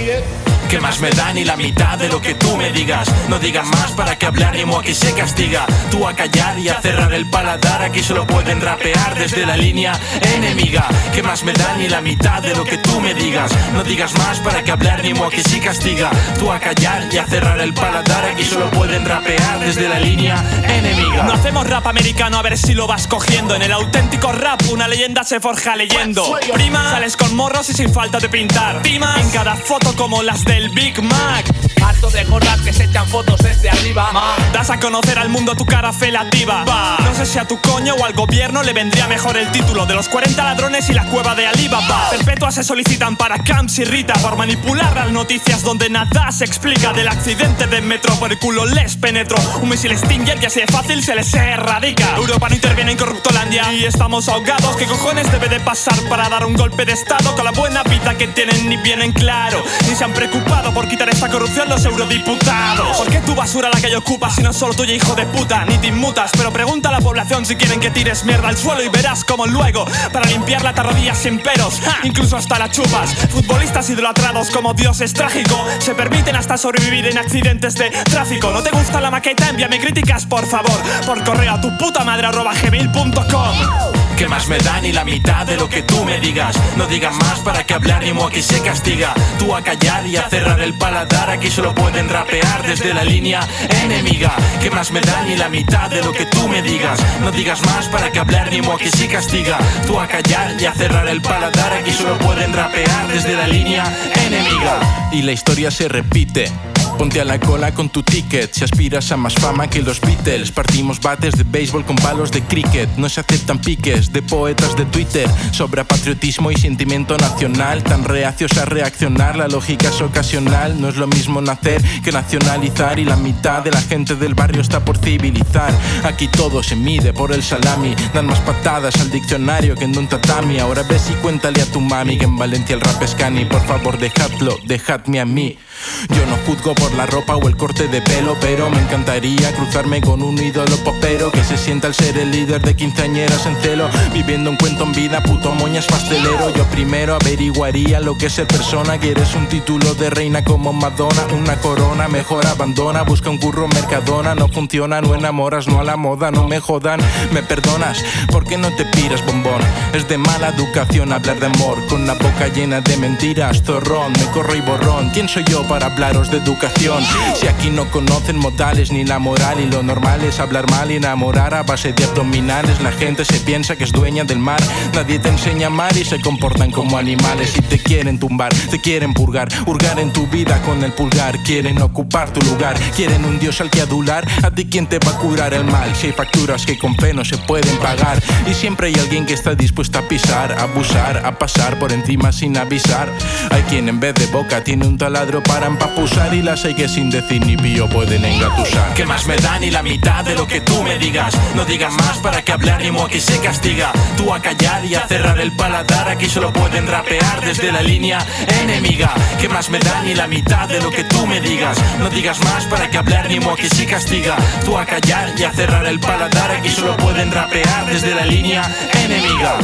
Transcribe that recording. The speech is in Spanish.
see it? Que más me da ni la mitad de lo que tú me digas. No digas más para que hablar ritmo aquí se castiga. Tú a callar y a cerrar el paladar Aquí solo pueden rapear desde la línea enemiga. Que más me da ni la mitad de lo que tú me digas. No digas más para que hablar ritmo aquí se castiga. Tú a callar y a cerrar el paladar Aquí solo pueden rapear desde la línea enemiga. No hacemos rap americano a ver si lo vas cogiendo. En el auténtico rap una leyenda se forja leyendo. Prima, sales con morros y sin falta de pintar. Timas en cada foto como las de el Big Mac. Harto de echan fotos desde arriba. Das a conocer al mundo tu cara felativa. No sé si a tu coño o al gobierno le vendría mejor el título de los 40 ladrones y la cueva de Alibaba. Perpetuas se solicitan para Camps y Rita por manipular las noticias donde nada se explica del accidente de metro. Por el culo les penetro. Un misil Stinger y así de fácil se les erradica. Europa no interviene en Corruptolandia y estamos ahogados. ¿Qué cojones debe de pasar para dar un golpe de estado con la buena vida que tienen ni vienen claro? Ni se han preocupado por quitar esta corrupción los eurodiputados. ¿Por qué tu basura la que ocupa si no es solo tuya, hijo de puta? Ni te inmutas, pero pregunta a la población si quieren que tires mierda al suelo y verás como luego, para limpiarla te arrodillas sin peros, incluso hasta la chupas. Futbolistas idolatrados como dioses trágicos se permiten hasta sobrevivir en accidentes de tráfico. ¿No te gusta la maqueta? Envíame críticas, por favor, por correo a tu puta madre arroba gmail.com. Que más me da ni la mitad de lo que tú me digas. No digas más para que hablar ni aquí se castiga. Tú a callar y a cerrar el paladar Aquí solo pueden rapear desde la línea enemiga. Que más me da ni la mitad de lo que tú me digas. No digas más para que hablar ni aquí se castiga. Tú a callar y a cerrar el paladar Aquí solo pueden rapear desde la línea enemiga. Y la historia se repite Ponte a la cola con tu ticket si aspiras a más fama que los Beatles. Partimos bates de béisbol con palos de cricket. No se aceptan piques de poetas de Twitter. Sobra patriotismo y sentimiento nacional. Tan reacios a reaccionar, la lógica es ocasional. No es lo mismo nacer que nacionalizar. Y la mitad de la gente del barrio está por civilizar. Aquí todo se mide por el salami. Dan más patadas al diccionario que en un tatami. Ahora ves y cuéntale a tu mami que en Valencia el rap es cani. Por favor, dejadlo, dejadme a mí. Yo no juzgo por la ropa o el corte de pelo, pero me encantaría cruzarme con un ídolo popero que se sienta al ser el líder de quinceañeras en celo, viviendo un cuento en vida, puto moñas pastelero. Yo primero averiguaría lo que es ser persona. Quieres un título de reina como Madonna, una corona, mejor abandona, busca un curro Mercadona, no funciona, no enamoras, no a la moda, no me jodan, me perdonas, ¿por qué no te piras bombón? Es de mala educación hablar de amor, con la boca llena de mentiras, zorrón, me corro y borrón. ¿Quién soy yo para hablaros de educación? Si aquí no conocen modales ni la moral y lo normal es hablar mal y enamorar a base de abdominales, la gente se piensa que es dueña del mar. Nadie te enseña a amar y se comportan como animales y te quieren tumbar, te quieren purgar, hurgar en tu vida con el pulgar, quieren ocupar tu lugar, quieren un dios al que adular. A ti quién te va a curar el mal si hay facturas que con fe no se pueden pagar y siempre hay alguien que está dispuesto a pisar, a abusar, a pasar por encima sin avisar. Hay quien en vez de boca tiene un taladro para empapusar y las hay que sin decir ni pío pueden engatusar. Que más me da ni la mitad de lo que tú me digas. No digas más para que hablar ni aquí se castiga. Tú a callar y a cerrar el paladar Aquí solo pueden rapear desde la línea enemiga. Que más me da ni la mitad de lo que tú me digas. No digas más para que hablar ni aquí se castiga. Tú a callar y a cerrar el paladar Aquí solo pueden rapear desde la línea enemiga